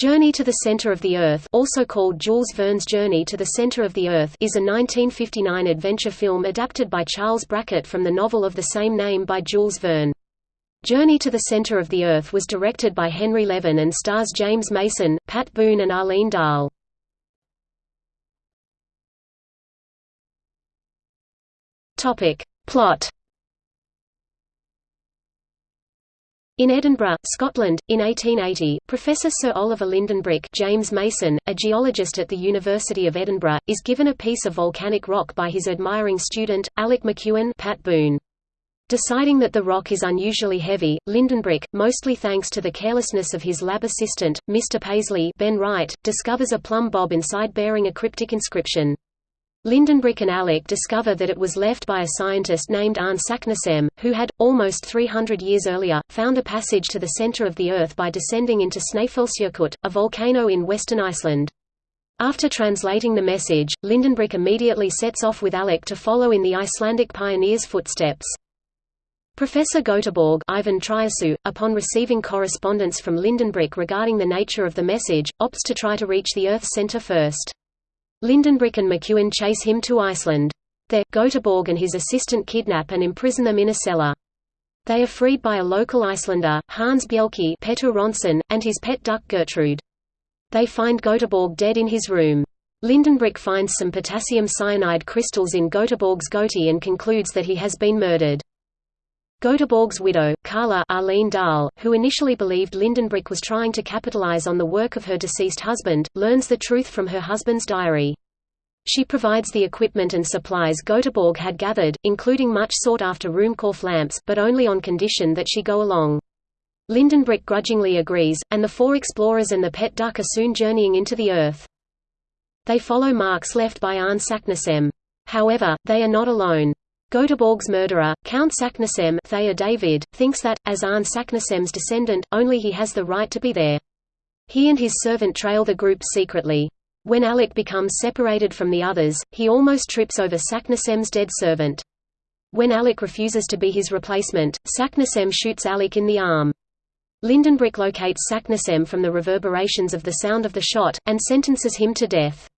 Journey to the Center of the Earth also called Jules Verne's Journey to the Center of the Earth is a 1959 adventure film adapted by Charles Brackett from the novel of the same name by Jules Verne. Journey to the Center of the Earth was directed by Henry Levin and stars James Mason, Pat Boone and Arlene Dahl. Plot In Edinburgh, Scotland, in 1880, Professor Sir Oliver Lindenbrick James Mason, a geologist at the University of Edinburgh, is given a piece of volcanic rock by his admiring student, Alec McEwen Pat Boone. Deciding that the rock is unusually heavy, Lindenbrick, mostly thanks to the carelessness of his lab assistant, Mr. Paisley ben Wright, discovers a plumb bob inside bearing a cryptic inscription. Lindenbrick and Alec discover that it was left by a scientist named Arne Saknussemm, who had, almost 300 years earlier, found a passage to the center of the Earth by descending into Snæfellsjökull, a volcano in western Iceland. After translating the message, Lindenbrick immediately sets off with Alec to follow in the Icelandic pioneer's footsteps. Professor Göteborg Ivan Triesault, upon receiving correspondence from Lindenbrick regarding the nature of the message, opts to try to reach the Earth's center first. Lindenbrick and McEwen chase him to Iceland. There, Göteborg and his assistant kidnap and imprison them in a cellar. They are freed by a local Icelander, Hans Bjelke Peter Ronson, and his pet duck Gertrude. They find Göteborg dead in his room. Lindenbrick finds some potassium cyanide crystals in Göteborg's goatee and concludes that he has been murdered. Göteborg's widow, Carla Arlene Dahl, who initially believed Lindenbrick was trying to capitalize on the work of her deceased husband, learns the truth from her husband's diary. She provides the equipment and supplies Göteborg had gathered, including much sought-after Ruhmkorff lamps, but only on condition that she go along. Lindenbrick grudgingly agrees, and the four explorers and the pet duck are soon journeying into the Earth. They follow marks left by Arne. However, they are not alone. Göteborg's murderer, Count Saknussemm Thayer David, thinks that, as Arne Saknussemm's descendant, only he has the right to be there. He and his servant trail the group secretly. When Alec becomes separated from the others, he almost trips over Saknussemm's dead servant. When Alec refuses to be his replacement, Saknussemm shoots Alec in the arm. Lindenbrick locates Saknussemm from the reverberations of the sound of the shot, and sentences him to death.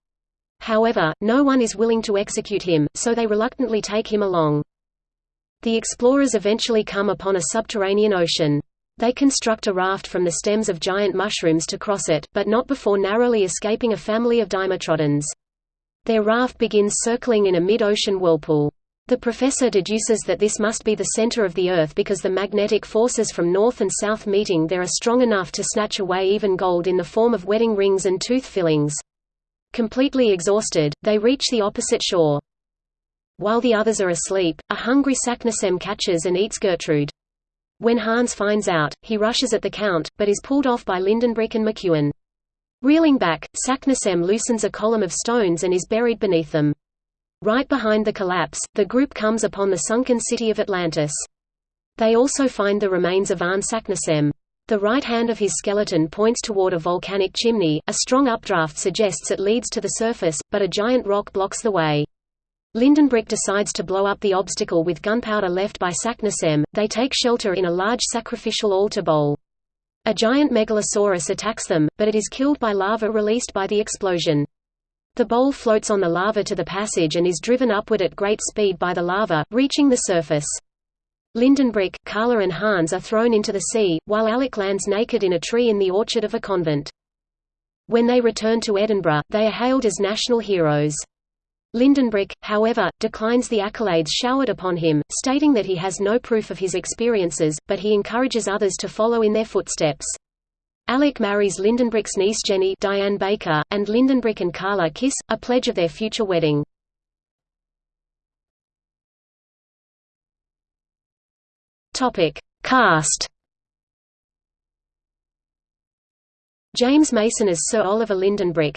However, no one is willing to execute him, so they reluctantly take him along. The explorers eventually come upon a subterranean ocean. They construct a raft from the stems of giant mushrooms to cross it, but not before narrowly escaping a family of dimetrodons. Their raft begins circling in a mid-ocean whirlpool. The professor deduces that this must be the center of the Earth because the magnetic forces from north and south meeting there are strong enough to snatch away even gold in the form of wedding rings and tooth fillings. Completely exhausted, they reach the opposite shore. While the others are asleep, a hungry Saknussemm catches and eats Gertrude. When Hans finds out, he rushes at the Count, but is pulled off by Lindenbrick and McEwen. Reeling back, Saknussemm loosens a column of stones and is buried beneath them. Right behind the collapse, the group comes upon the sunken city of Atlantis. They also find the remains of Arne Saknussemm. The right hand of his skeleton points toward a volcanic chimney, a strong updraft suggests it leads to the surface, but a giant rock blocks the way. Lindenbrick decides to blow up the obstacle with gunpowder left by Saknussemm. They take shelter in a large sacrificial altar bowl. A giant megalosaurus attacks them, but it is killed by lava released by the explosion. The bowl floats on the lava to the passage and is driven upward at great speed by the lava, reaching the surface. Lindenbrick, Carla and Hans are thrown into the sea, while Alec lands naked in a tree in the orchard of a convent. When they return to Edinburgh, they are hailed as national heroes. Lindenbrick, however, declines the accolades showered upon him, stating that he has no proof of his experiences, but he encourages others to follow in their footsteps. Alec marries Lindenbrick's niece Jenny Diane Baker, and Lindenbrick and Carla kiss, a pledge of their future wedding. Topic: Cast. James Mason as Sir Oliver Lindenbrick.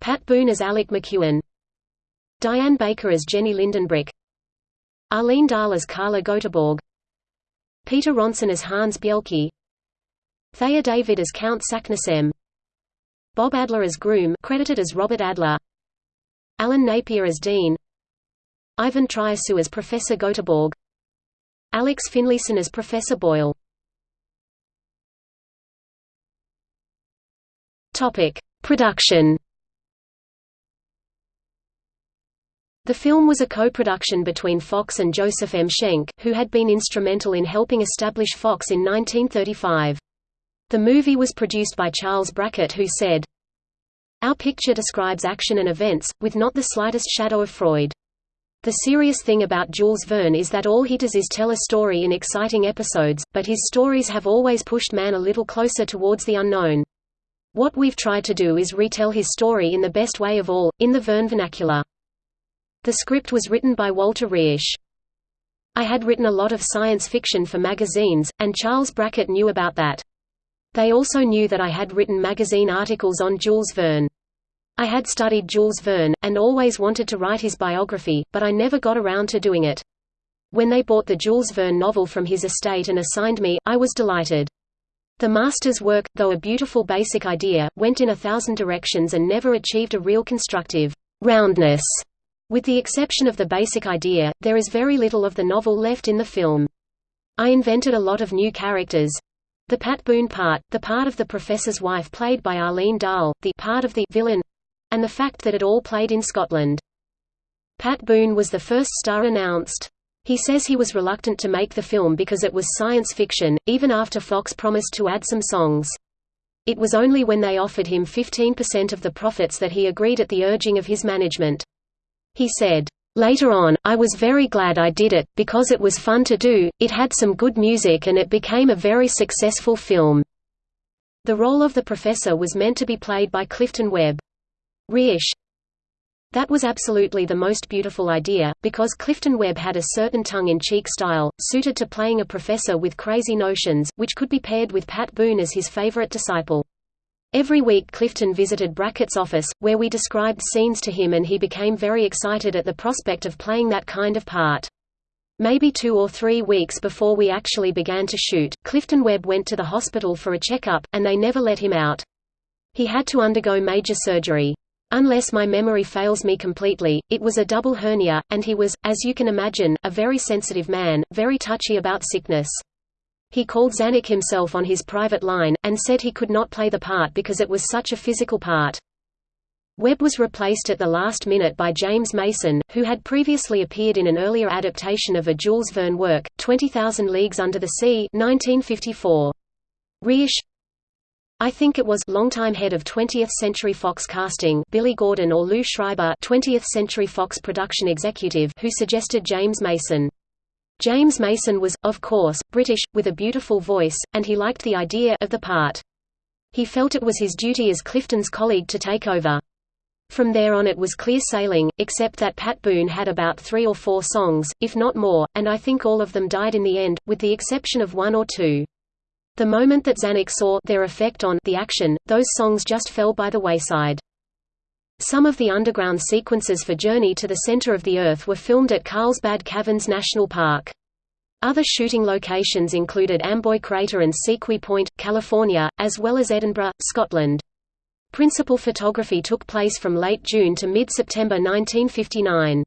Pat Boone as Alec McEwen. Diane Baker as Jenny Lindenbrick. Arlene Dahl as Carla Göteborg. Peter Ronson as Hans Bjelke. Thayer David as Count Saknussemm. Bob Adler as Groom, credited as Robert Adler. Alan Napier as Dean. Ivan Triesault as Professor Göteborg. Alex Finlayson as Professor Boyle Topic: Production. The film was a co-production between Fox and Joseph M. Schenck, who had been instrumental in helping establish Fox in 1935. The movie was produced by Charles Brackett who said, Our picture describes action and events, with not the slightest shadow of Freud. The serious thing about Jules Verne is that all he does is tell a story in exciting episodes, but his stories have always pushed man a little closer towards the unknown. What we've tried to do is retell his story in the best way of all, in the Verne vernacular. The script was written by Walter Reisch. I had written a lot of science fiction for magazines, and Charles Brackett knew about that. They also knew that I had written magazine articles on Jules Verne. I had studied Jules Verne, and always wanted to write his biography, but I never got around to doing it. When they bought the Jules Verne novel from his estate and assigned me, I was delighted. The master's work, though a beautiful basic idea, went in a thousand directions and never achieved a real constructive roundness. With the exception of the basic idea, there is very little of the novel left in the film. I invented a lot of new characters. The Pat Boone part, the part of the professor's wife played by Arlene Dahl, the part of the villain, and the fact that it all played in Scotland. Pat Boone was the first star announced. He says he was reluctant to make the film because it was science fiction, even after Fox promised to add some songs. It was only when they offered him 15% of the profits that he agreed at the urging of his management. He said, Later on, I was very glad I did it, because it was fun to do, it had some good music and it became a very successful film. The role of the professor was meant to be played by Clifton Webb. Reisch, that was absolutely the most beautiful idea, because Clifton Webb had a certain tongue-in-cheek style, suited to playing a professor with crazy notions, which could be paired with Pat Boone as his favorite disciple. Every week Clifton visited Brackett's office, where we described scenes to him and he became very excited at the prospect of playing that kind of part. Maybe two or three weeks before we actually began to shoot, Clifton Webb went to the hospital for a checkup, and they never let him out. He had to undergo major surgery. Unless my memory fails me completely, it was a double hernia, and he was, as you can imagine, a very sensitive man, very touchy about sickness. He called Zanuck himself on his private line, and said he could not play the part because it was such a physical part. Webb was replaced at the last minute by James Mason, who had previously appeared in an earlier adaptation of a Jules Verne work, 20,000 Leagues Under the Sea 1954. Reisch, I think it was longtime head of 20th Century Fox casting Billy Gordon or Lou Schreiber 20th Century Fox production executive who suggested James Mason. James Mason was, of course, British, with a beautiful voice, and he liked the idea of the part. He felt it was his duty as Clifton's colleague to take over. From there on it was clear sailing, except that Pat Boone had about three or four songs, if not more, and I think all of them died in the end, with the exception of one or two. The moment that Zanuck saw their effect on the action, those songs just fell by the wayside. Some of the underground sequences for Journey to the Center of the Earth were filmed at Carlsbad Caverns National Park. Other shooting locations included Amboy Crater and Sequoia Point, California, as well as Edinburgh, Scotland. Principal photography took place from late June to mid-September 1959.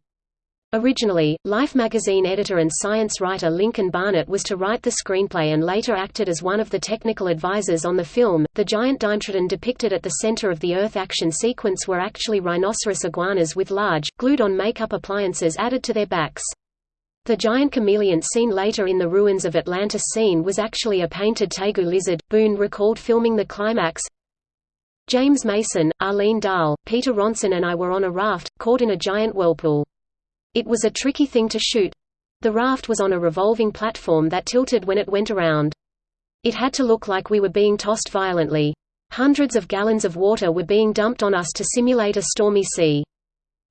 Originally, Life magazine editor and science writer Lincoln Barnett was to write the screenplay and later acted as one of the technical advisors on the film. The giant Dimetrodon depicted at the center of the Earth action sequence were actually rhinoceros iguanas with large, glued-on makeup appliances added to their backs. The giant chameleon seen later in the ruins of Atlantis scene was actually a painted tegu lizard. Boone recalled filming the climax. James Mason, Arlene Dahl, Peter Ronson and I were on a raft, caught in a giant whirlpool. It was a tricky thing to shoot. The raft was on a revolving platform that tilted when it went around. It had to look like we were being tossed violently. Hundreds of gallons of water were being dumped on us to simulate a stormy sea.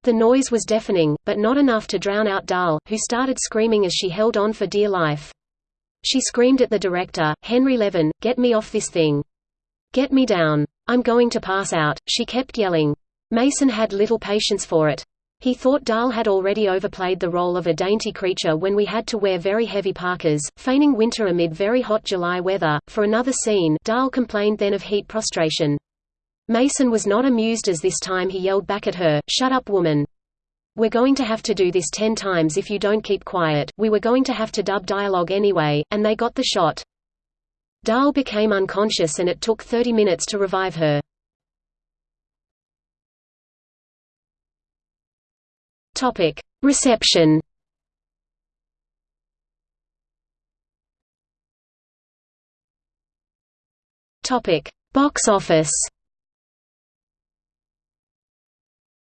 The noise was deafening, but not enough to drown out Dahl, who started screaming as she held on for dear life. She screamed at the director, Henry Levin, get me off this thing. Get me down. I'm going to pass out, she kept yelling. Mason had little patience for it. He thought Dahl had already overplayed the role of a dainty creature when we had to wear very heavy parkas, feigning winter amid very hot July weather. For another scene, Dahl complained then of heat prostration. Mason was not amused as this time he yelled back at her, Shut up woman. We're going to have to do this ten times if you don't keep quiet, we were going to have to dub dialogue anyway, and they got the shot. Dahl became unconscious and it took 30 minutes to revive her. Topic: Reception. Topic: Box office.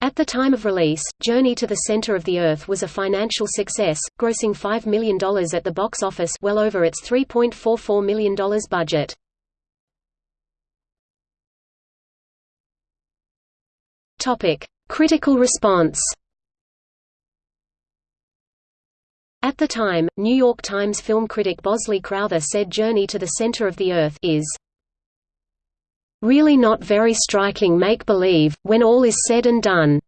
At the time of release, Journey to the Center of the Earth was a financial success, grossing $5 million at the box office well over its $3.44 million budget. Critical response At the time, New York Times film critic Bosley Crowther said Journey to the Center of the Earth is really not very striking make-believe, when all is said and done.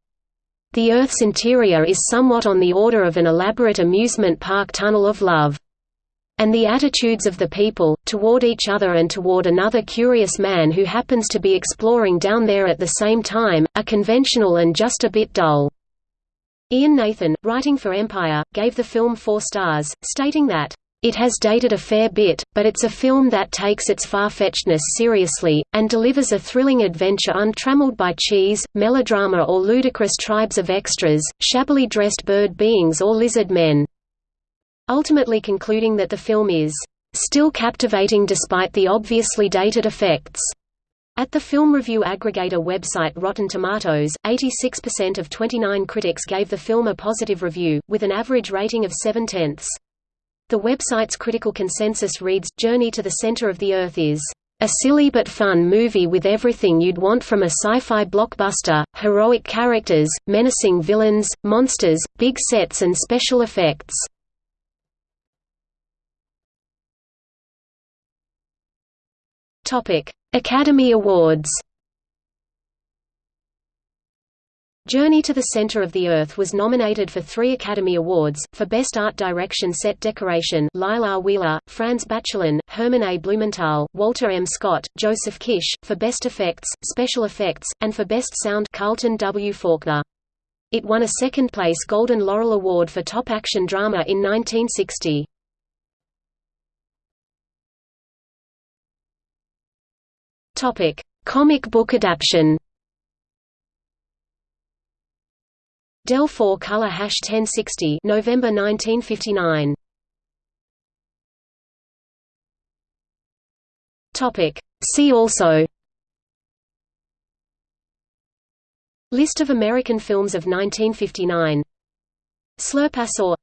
The Earth's interior is somewhat on the order of an elaborate amusement park tunnel of love. And the attitudes of the people, toward each other and toward another curious man who happens to be exploring down there at the same time, are conventional and just a bit dull. Ian Nathan, writing for Empire, gave the film four stars, stating that, "...it has dated a fair bit, but it's a film that takes its far-fetchedness seriously, and delivers a thrilling adventure untrammeled by cheese, melodrama or ludicrous tribes of extras, shabbily dressed bird beings or lizard men." Ultimately concluding that the film is, "...still captivating despite the obviously dated effects." At the film review aggregator website Rotten Tomatoes, 86% of 29 critics gave the film a positive review, with an average rating of 7 tenths. The website's critical consensus reads, Journey to the Center of the Earth is a silly but fun movie with everything you'd want from a sci-fi blockbuster, heroic characters, menacing villains, monsters, big sets and special effects. Topic: Academy Awards Journey to the Center of the Earth was nominated for three Academy Awards, for Best Art Direction Set Decoration R. Wheeler, Franz Bachelin, Herman A. Blumenthal, Walter M. Scott, Joseph Kish, for Best Effects, Special Effects, and for Best Sound Carlton W. Faulkner. It won a second-place Golden Laurel Award for Top Action Drama in 1960. Topic: Comic book adaptation. Dell 4 Color Hash 1060 November 1959. Topic: See also. List of American films of 1959 Slurpasaur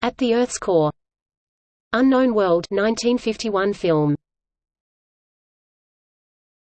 At the Earth's Core. Unknown World 1951 film